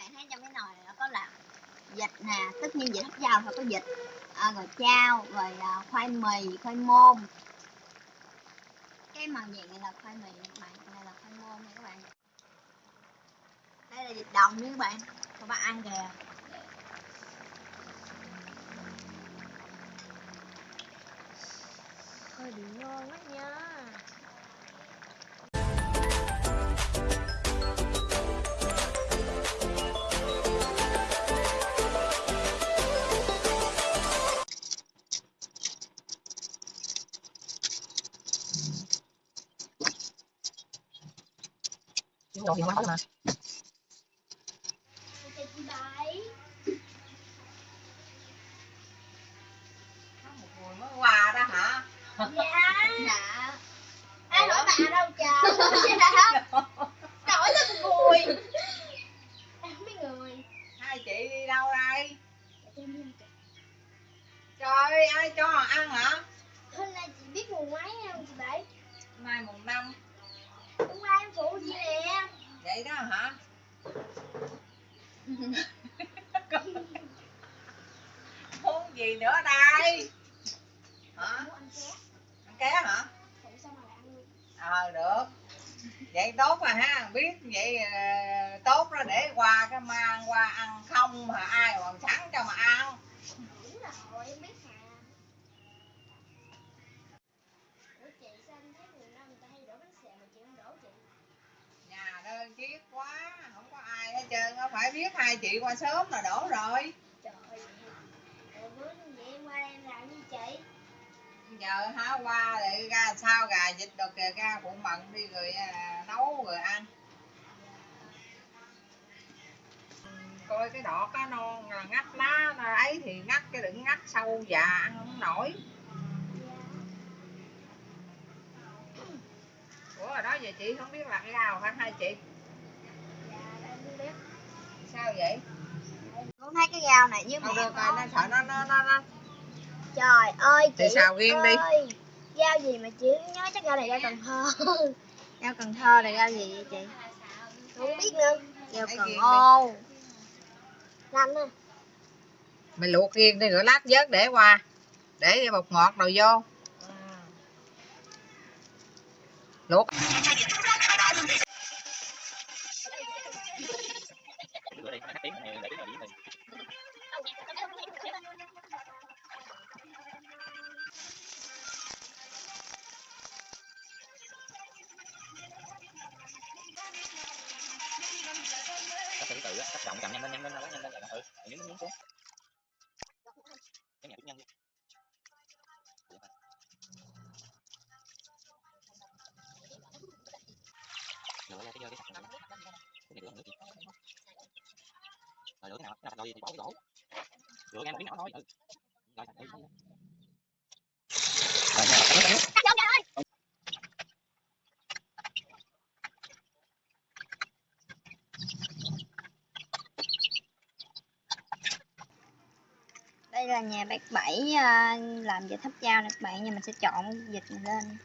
bạn thấy trong cái nồi này nó có là vịt nè tất nhiên vịt hấp dao thôi có vịt à, rồi chao rồi à, khoai mì khoai môn. Cái màu vàng này là khoai mì các bạn này là khoai môn nha các bạn. Đây là vịt đồng nha các bạn các bạn ăn kìa. Hơi bị ngon quá nha đồ gì quá mà Chị bảy một mùi mới qua đó hả dạ dạ ai hỏi bà đâu trời dạ hỏi tôi bùi em không biết người hai chị đi đâu đây Dạ, cho em đi ăn chị. trời ai cho ăn hả hôm nay chị biết mùng mấy không chị bảy mai mùng năm hôm qua em phụ chị nè vậy đó hả? Muốn gì nữa đây? Hả? Ăn ké. Hả? Ờ được. Vậy tốt rồi ha. Biết vậy ờ, tốt đó để qua cái mang qua ăn không mà ai còn sẵn cho mà ăn đúng rồi em biết mà ủa chị sao em thấy mùng năm người ta hay đổ bánh xèo mà chị không đổ chị đơn chiếc quá không có ai hết trơn á phải biết hai chị qua sớm là đổ rồi. Trời ơi bữa vậy qua em làm gì chị? Giờ hả qua để ra sao gà vịt đồ kìa ra bụng bận đi rồi à, nấu rồi ăn. Coi cái đọt á non ngắt lá ấy thì ngắt cái đừng ngắt sâu già ăn không nổi ủa rồi đó giờ chị không biết làm cái nào hả hai chị. Dạ em không biết sao vậy? Con thấy cái rau này không mẹ được rồi nó sợ nó nó nó, nó. Trời ơi chị Thì xào riêng đi. ơi, Rau gì mà chị nhớ chắc rau này rau Cần Thơ. Rau Cần Thơ là rau gì vậy chị? Không biết nữa. Lấy Cần đi. ô Nhanh á mày luộc riêng đi rồi lát vớt để qua. Để bột ngọt đồ vô thứ tự á, lên trọng lên nhanh lên nhanh lên nhanh lên. Nhanh lên ừ nhấn nhấn xuống cái nhẹ chút nhanh đi lựa ra cái cái sạch cái này lựa nữa chị rồi lựa cái nào? Cái nào rồi thì bỏ cái đổ lựa ra một miếng nhỏ thôi. Ừ. Rồi sạch đi rồi nha, cắt nước, cắt nước. Đây là nhà bác Bảy ờ, làm về thấp dao nè các bạn Nhưng mình sẽ chọn dịch này lên.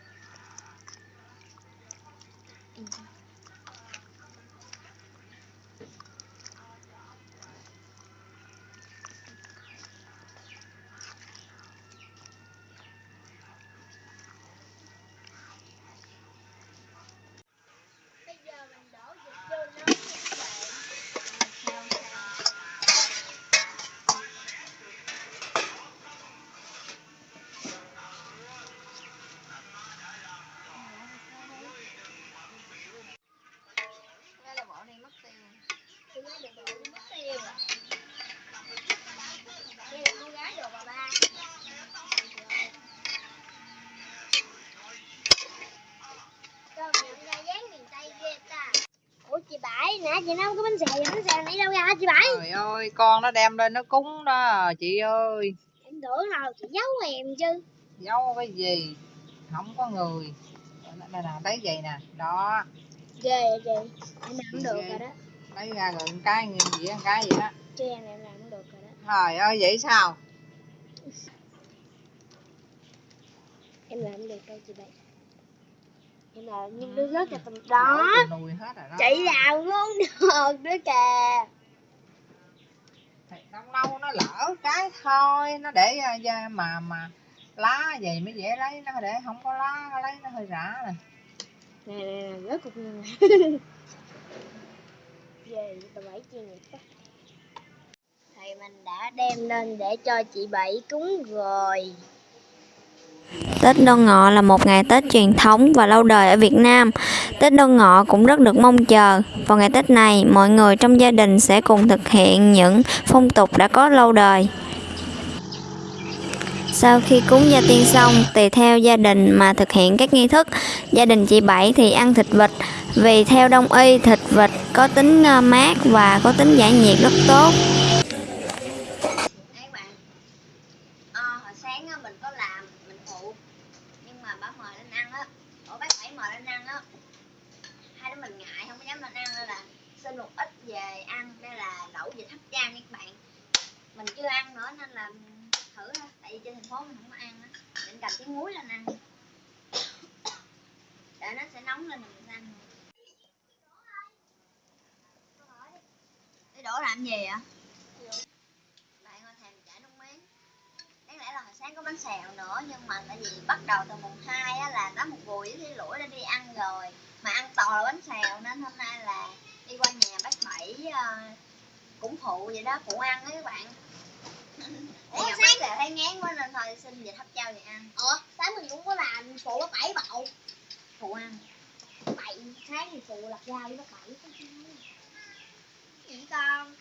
Nãy chị nấu cái bánh xèo, bánh xèo này đâu ra hả chị Bảy? trời ơi con nó đem lên nó cúng đó chị ơi. Em tưởng là chị giấu em chứ. Giấu cái gì? Không có người. Đây nè lấy vậy nè. Đó. Ghê vậy chị. Em làm được rồi đó. Lấy ra rồi một cái như vậy một cái vậy đó. Chứ em em làm được rồi đó. Trời ơi vậy sao? Em làm được đâu chị Bảy Em làm những đứa rất là tầm đó. Chị làm ngon được nữa kìa. Thì lâu lâu nó lỡ cái thôi nó để à, mà mà lá vậy mới dễ lấy nó để không có lá lấy nó hơi rã nè. Nè nè nè rớt cục nè về bà bảy chi đó thì mình đã đem lên để cho chị bảy cúng rồi Tết Đoan Ngọ là một ngày Tết truyền thống và lâu đời ở Việt Nam. Tết Đoan Ngọ cũng rất được mong chờ. Vào ngày Tết này, mọi người trong gia đình sẽ cùng thực hiện những phong tục đã có lâu đời. Sau khi cúng gia tiên xong, tùy theo gia đình mà thực hiện các nghi thức. Gia đình chị Bảy thì ăn thịt vịt vì theo đông y thịt vịt có tính ờ, mát và có tính giải nhiệt rất tốt. Đấy các bạn ờ, hồi sáng á, mình có làm mình phụ nhưng mà bà mời lên ăn á ủa bác bảy mời lên ăn á hai đứa mình ngại không có dám lên ăn nên là xin một ít về ăn đây là lẩu vịt hấp nha các bạn. Mình chưa ăn nữa nên là thử thôi. Tại vì trên thành phố mình không có ăn á. Cầm cái muối lên ăn. Để nó sẽ nóng lên rồi mình sẽ ăn Đi đổ làm gì vậy? Bạn ơi thèm chả nước miếng Đáng lẽ là hồi sáng có bánh xèo nữa Nhưng mà tại vì bắt đầu từ mùng hai á là đó một buổi với cái lũi đã đi ăn rồi. Mà ăn toàn là bánh xèo nên hôm nay là đi qua nhà bác Bảy uh, cũng phụ vậy đó, phụ ăn á các bạn. Ủa bánh xèo thấy ngán quá nên thôi xin vịt hấp trâu vậy ăn. Ủa sáng mình cũng có làm phụ bác bảy bậu Phụ ăn. Bảy sáng thì phụ lập rau với bác bảy. Chỉ con.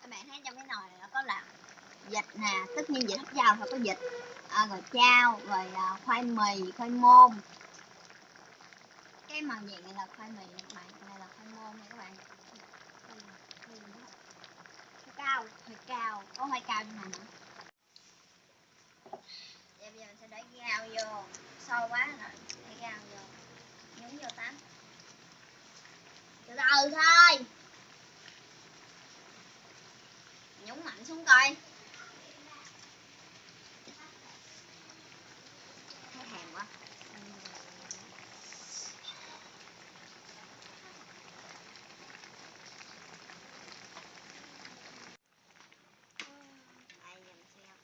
Các bạn thấy trong cái nồi này nó có là vịt nè, tất nhiên vịt hấp dao phải có vịt à, rồi chao, rồi à, khoai mì, khoai môn. Cái màu vàng này là khoai mì các bạn, này là khoai môn nha các bạn cao, khoai cao, có hơi cao như này nữa. Vậy bây giờ mình sẽ để gao vô, sâu quá rồi, để gao vô. Nhúng vô tắm. Từ từ thôi. Nhúng mạnh xuống coi thấy thèm quá Đây, giờ mình sẽ ăn.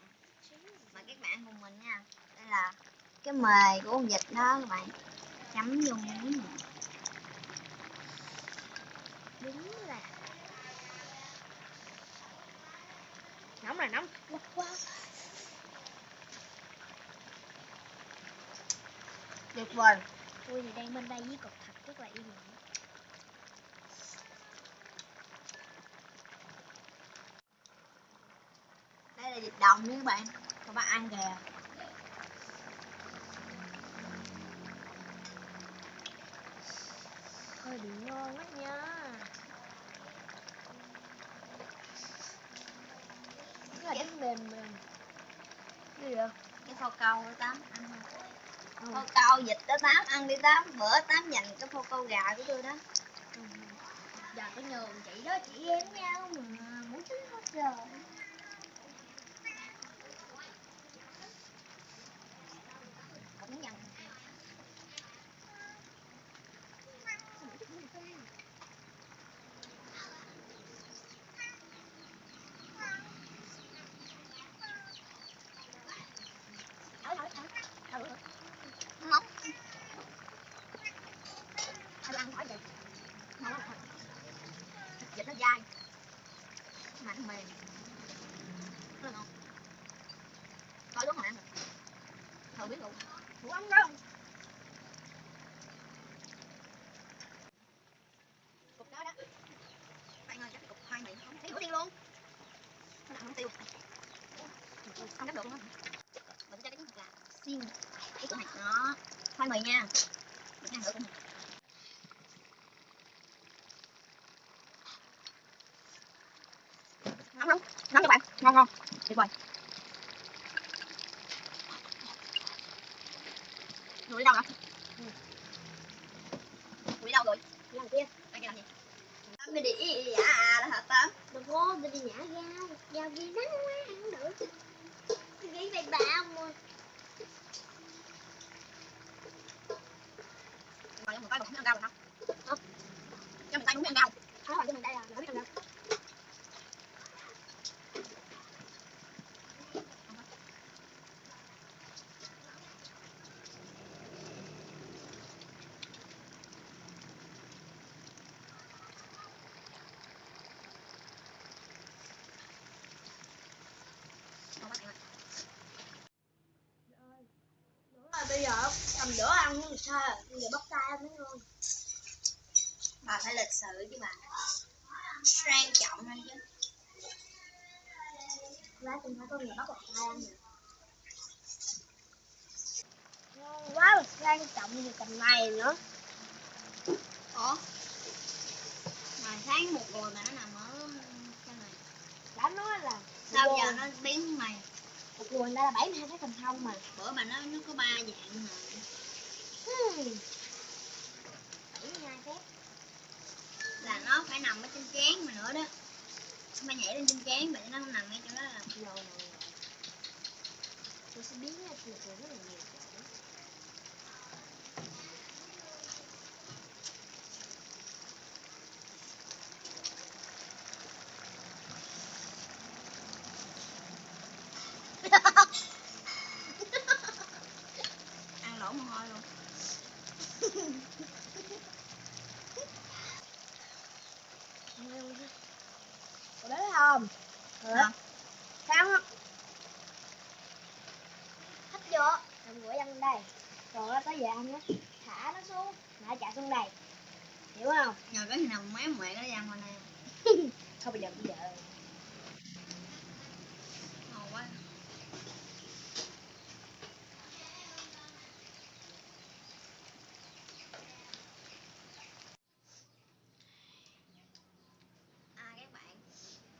mời các bạn của mình nha. Đây là cái mề của con vịt đó các bạn. Chấm vô miếng đúng là nóng là nóng. Quá quá tuyệt vời. Tôi thì đang bên đây với cục thật rất là yên lặng đây là vịt đồng nha các bạn các bạn ăn kìa. Hơi bị ngon quá nha. Cái là bánh mềm mềm. Cái gì vậy? cái phô câu đó tám ăn Ừ. phô câu vịt đó tám ăn đi tám bữa tám dành cái phô câu gà của tôi đó. Giờ có nhường chị đó chị em nhau mà muốn tính hết rồi cũng dành thở thở thở thở móng thở ăn khỏi vậy móng là thật vịt nó dai mạnh mềm rất là ngon coi đúng rồi ăn thử biết luôn Ủa ăn đâu cục đó đó bạn ơi chắc cái cục khoai mì không thấy nửa tiêu luôn nó không tiêu không gấp được luôn á. Mình cho cái trứng là xiên. Cái chỗ này đó. Khoai mì nha. Mình ăn thử cũng nóng nóng nóng các bạn. Ngon ngon. Tuyệt vời. Rồi đi đâu rồi rồi đi đâu rồi? Đi làm kia? Đang làm gì? Tám đi đi à là hả tám đừng có đi nhả rau rau gì nắng quá ăn không được nghĩ về bà mà mà mình tay cái ăn rồi không cho mình tay cũng Thôi rồi cho mình đây là nó biết ăn rau cầm đũa ăn sao à? giờ bắt tay mới ngon bà phải lịch sự chứ bà. Sang trọng hơn chứ. Lá từng phải con người bắt bắt tay ăn nè ngon quá mà sang trọng như tầm này nữa. Ủa? Mà sáng một rồi mà nó nằm ở cái này. Đã nói là sao giờ nó biến mày một guồng đây là 72 cái phần thông mà. Bữa bà nói nó có ba dạng mà hmm. 72 cái là nó phải nằm ở trên chén mà nữa đó. Nó phải nhảy lên trên chén vậy? Nó không nằm ngay chỗ đó là rồi rồi tôi sẽ biến ra từ rất là nhiều chỗ ăn lỗ mồ hôi luôn Có đấy không? Hả? Sao không? Hết chưa? Đừng gửi ăn đây. Rồi nó tới giờ ăn á Thả nó xuống Thả chạy xuống đây. Hiểu không? nhờ cái nào méo mẹ nó ra ngoài này. Không bây giờ bây giờ ngon quá à các bạn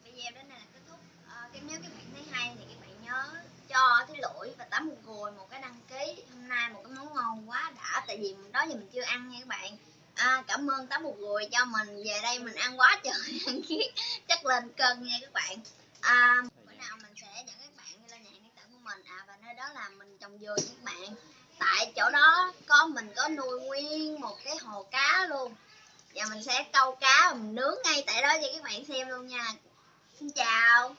video đến đây là kết thúc à, cái nếu các bạn thấy hay thì các bạn nhớ cho cái lỗi và tắm một gùi một cái đăng ký. Hôm nay một cái món ngon quá đã tại vì đó giờ mình chưa ăn nha các bạn. À, cảm ơn tắm một gùi cho mình về đây mình ăn quá trời ăn kiết chắc lên cân nha các bạn. À, bữa nào mình sẽ dẫn các bạn đi lên nhà hàng điện tử của mình. À và nơi đó là mình trồng dừa nha các bạn. Tại chỗ đó có mình có nuôi nguyên một cái hồ cá luôn. Và mình sẽ câu cá và mình nướng ngay tại đó cho các bạn xem luôn nha. Xin chào